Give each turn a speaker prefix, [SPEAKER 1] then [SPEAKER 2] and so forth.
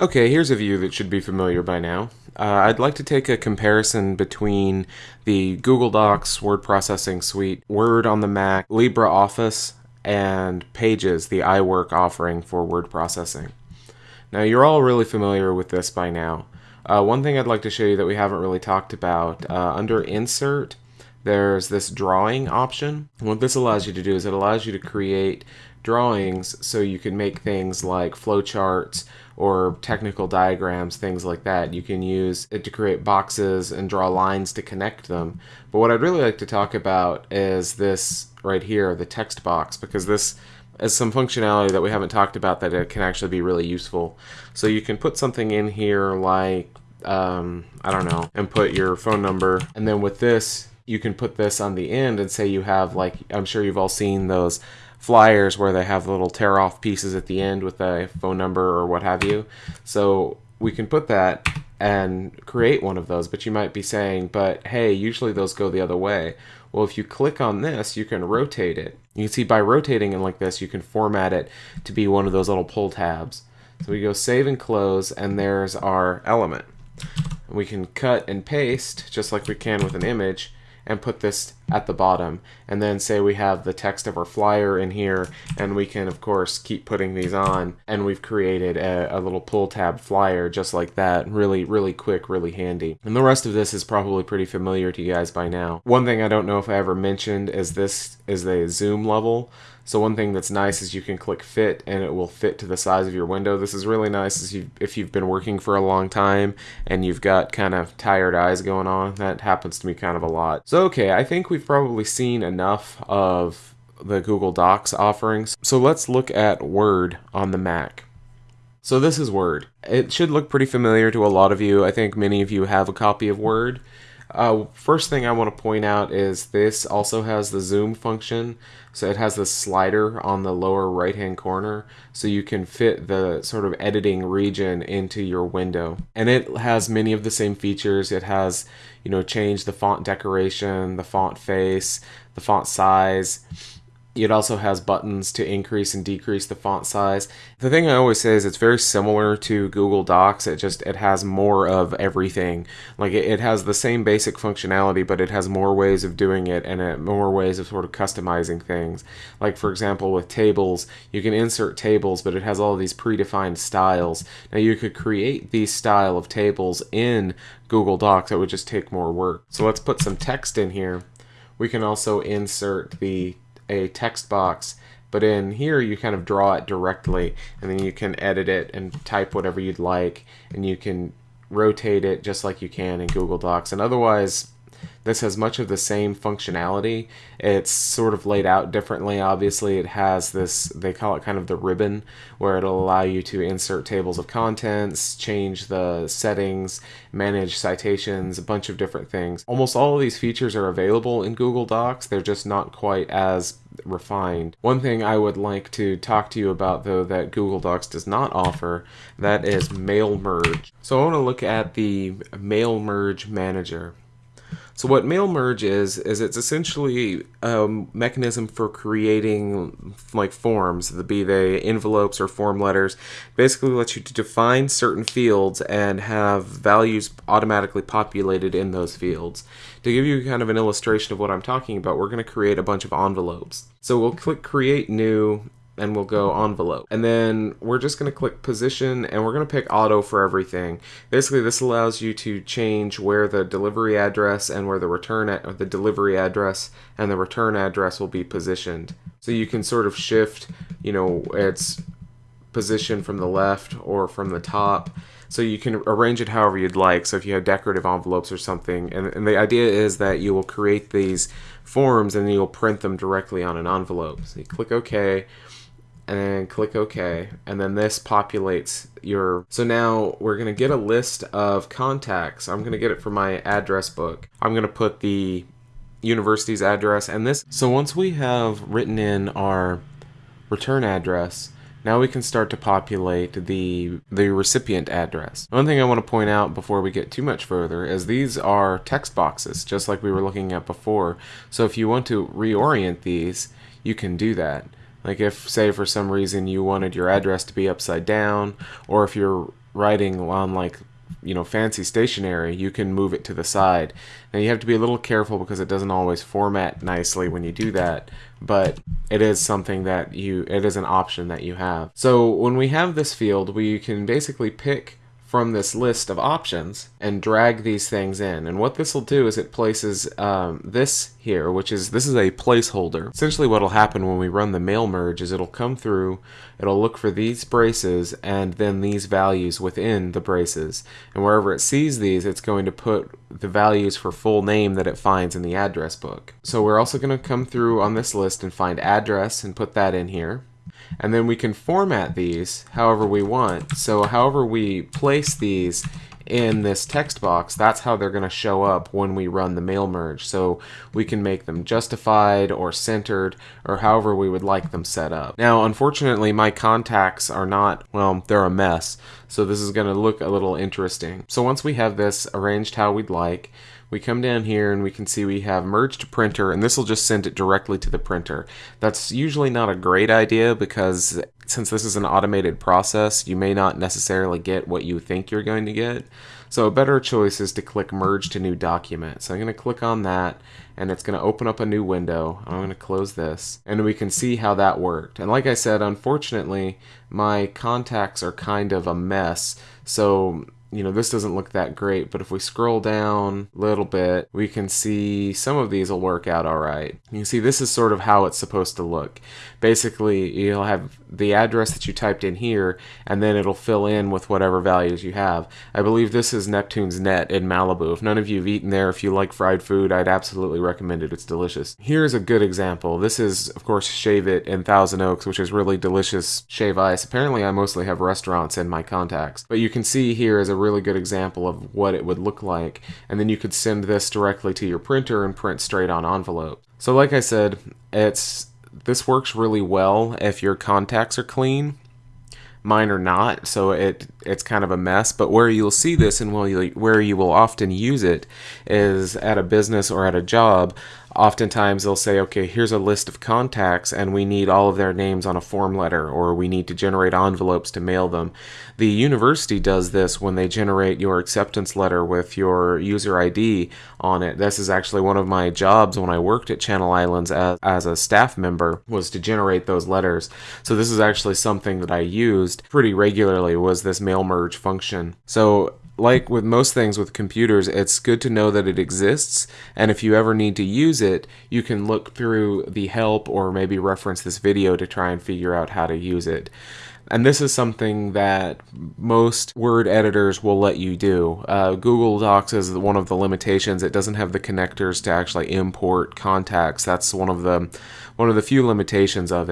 [SPEAKER 1] Okay, here's a view that should be familiar by now. Uh, I'd like to take a comparison between the Google Docs word processing suite, Word on the Mac, LibreOffice, and Pages, the iWork offering for word processing. Now, you're all really familiar with this by now. Uh, one thing I'd like to show you that we haven't really talked about, uh, under Insert, there's this drawing option. What this allows you to do is it allows you to create drawings so you can make things like flowcharts or technical diagrams, things like that. You can use it to create boxes and draw lines to connect them. But what I'd really like to talk about is this right here, the text box, because this is some functionality that we haven't talked about that it can actually be really useful. So you can put something in here like, um, I don't know, and put your phone number. And then with this, you can put this on the end and say you have like, I'm sure you've all seen those flyers where they have little tear off pieces at the end with a phone number or what have you. So we can put that and create one of those, but you might be saying, but hey, usually those go the other way. Well, if you click on this, you can rotate it. You can see by rotating it like this, you can format it to be one of those little pull tabs. So we go save and close, and there's our element. We can cut and paste, just like we can with an image, and put this at the bottom. And then say we have the text of our flyer in here and we can of course keep putting these on. And we've created a, a, little pull tab flyer just like that. Really really quick really handy. And the rest of this is probably pretty familiar to you guys by now. One thing I don't know if I ever mentioned is this is the zoom level so one thing that's nice is you can click fit and it will fit to the size of your window. This is really nice if you've been working for a long time and you've got kind of tired eyes going on. That happens to me kind of a lot. So okay, I think we've probably seen enough of the Google Docs offerings. So let's look at Word on the Mac. So this is Word. It should look pretty familiar to a lot of you. I think many of you have a copy of Word. Uh, first thing I want to point out is this also has the zoom function. So it has the slider on the lower right hand corner so you can fit the sort of editing region into your window. And it has many of the same features. It has, you know, change the font decoration, the font face, the font size it also has buttons to increase and decrease the font size. The thing I always say is it's very similar to Google Docs. It just it has more of everything. Like it, it has the same basic functionality, but it has more ways of doing it and it, more ways of sort of customizing things. Like for example, with tables, you can insert tables, but it has all these predefined styles. Now you could create these style of tables in Google Docs. It would just take more work. So let's put some text in here. We can also insert the a text box but in here you kind of draw it directly and then you can edit it and type whatever you'd like and you can rotate it just like you can in Google Docs and otherwise this has much of the same functionality. It's sort of laid out differently. Obviously, it has this, they call it kind of the ribbon, where it'll allow you to insert tables of contents, change the settings, manage citations, a bunch of different things. Almost all of these features are available in Google Docs. They're just not quite as refined. One thing I would like to talk to you about though that Google Docs does not offer, that is mail merge. So I want to look at the mail merge manager. So what mail merge is is it's essentially a mechanism for creating like forms, the be they envelopes or form letters. Basically, lets you define certain fields and have values automatically populated in those fields. To give you kind of an illustration of what I'm talking about, we're going to create a bunch of envelopes. So we'll click Create New and we'll go envelope. And then we're just going to click position and we're going to pick auto for everything. Basically this allows you to change where the delivery address and where the return at the delivery address and the return address will be positioned. So you can sort of shift, you know, its position from the left or from the top. So you can arrange it however you'd like. So if you have decorative envelopes or something, and, and the idea is that you will create these forms and you'll print them directly on an envelope. So you click OK and then click OK and then this populates your so now we're gonna get a list of contacts I'm gonna get it from my address book I'm gonna put the university's address and this so once we have written in our return address now we can start to populate the the recipient address. One thing I want to point out before we get too much further is these are text boxes, just like we were looking at before. So if you want to reorient these, you can do that. Like if, say, for some reason you wanted your address to be upside down, or if you're writing on like you know fancy stationery you can move it to the side. Now you have to be a little careful because it doesn't always format nicely when you do that but it is something that you it is an option that you have. So when we have this field we can basically pick from this list of options and drag these things in. And what this will do is it places um, this here, which is, this is a placeholder. Essentially what will happen when we run the mail merge is it'll come through, it'll look for these braces and then these values within the braces. And wherever it sees these, it's going to put the values for full name that it finds in the address book. So we're also going to come through on this list and find address and put that in here and then we can format these however we want. So however we place these in this text box, that's how they're going to show up when we run the mail merge. So we can make them justified or centered or however we would like them set up. Now, unfortunately, my contacts are not, well, they're a mess. So this is going to look a little interesting. So once we have this arranged how we'd like, we come down here and we can see we have merge to printer and this will just send it directly to the printer. That's usually not a great idea because since this is an automated process, you may not necessarily get what you think you're going to get. So a better choice is to click merge to new document. So I'm going to click on that and it's going to open up a new window. I'm going to close this and we can see how that worked. And like I said, unfortunately, my contacts are kind of a mess. So you know, this doesn't look that great, but if we scroll down a little bit, we can see some of these will work out all right. You can see this is sort of how it's supposed to look. Basically, you'll have the address that you typed in here, and then it'll fill in with whatever values you have. I believe this is Neptune's Net in Malibu. If none of you have eaten there, if you like fried food, I'd absolutely recommend it. It's delicious. Here's a good example. This is, of course, Shave It in Thousand Oaks, which is really delicious shave ice. Apparently, I mostly have restaurants in my contacts. But you can see here is a really good example of what it would look like. And then you could send this directly to your printer and print straight on envelope. So like I said, it's this works really well if your contacts are clean. Mine are not, so it it's kind of a mess. But where you'll see this and where you will often use it is at a business or at a job oftentimes they'll say, okay, here's a list of contacts and we need all of their names on a form letter or we need to generate envelopes to mail them. The university does this when they generate your acceptance letter with your user ID on it. This is actually one of my jobs when I worked at Channel Islands as, as a staff member was to generate those letters. So this is actually something that I used pretty regularly was this mail merge function. So like with most things with computers, it's good to know that it exists, and if you ever need to use it, you can look through the help or maybe reference this video to try and figure out how to use it. And this is something that most Word editors will let you do. Uh, Google Docs is one of the limitations. It doesn't have the connectors to actually import contacts. That's one of the one of the few limitations of it.